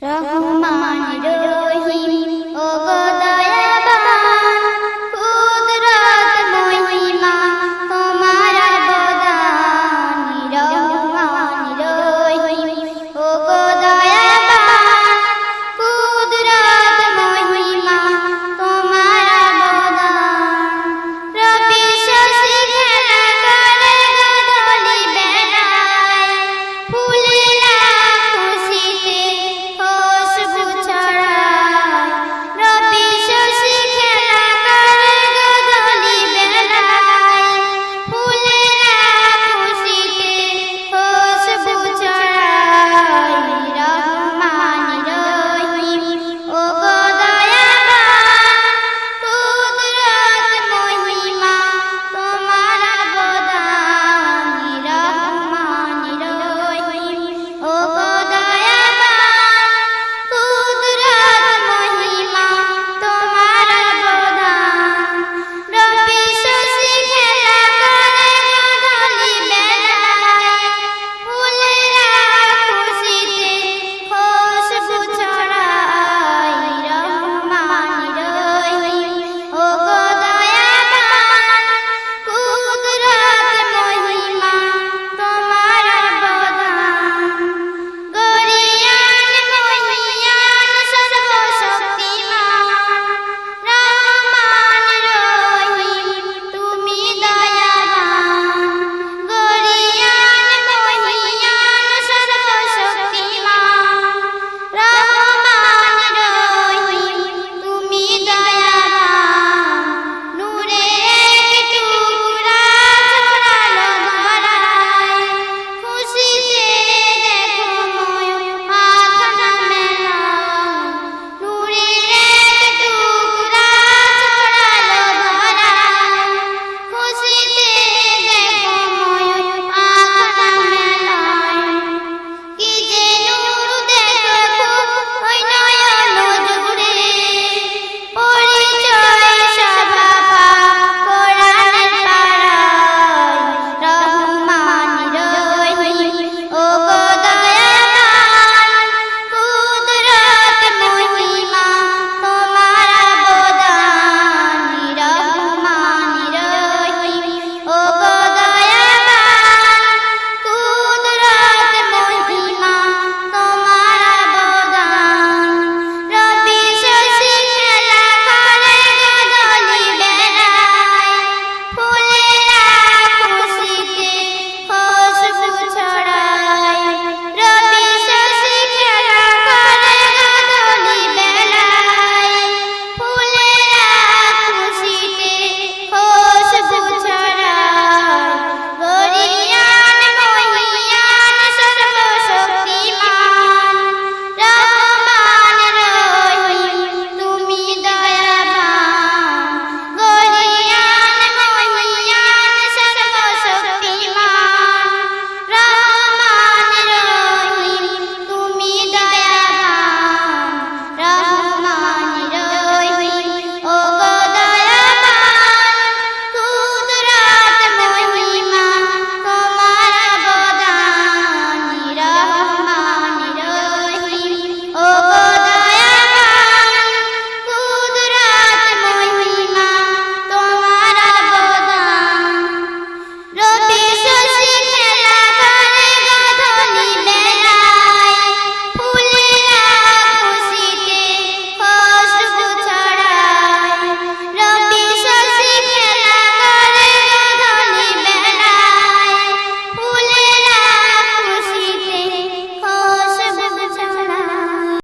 然后，妈妈你就。